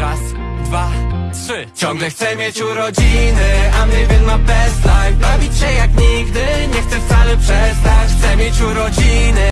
Raz, dwa, trzy. Ciągle chcę mieć urodziny a mnie living ma best life. Bawić się jak nigdy Nie chcę wcale przestać. Chcę mieć urodziny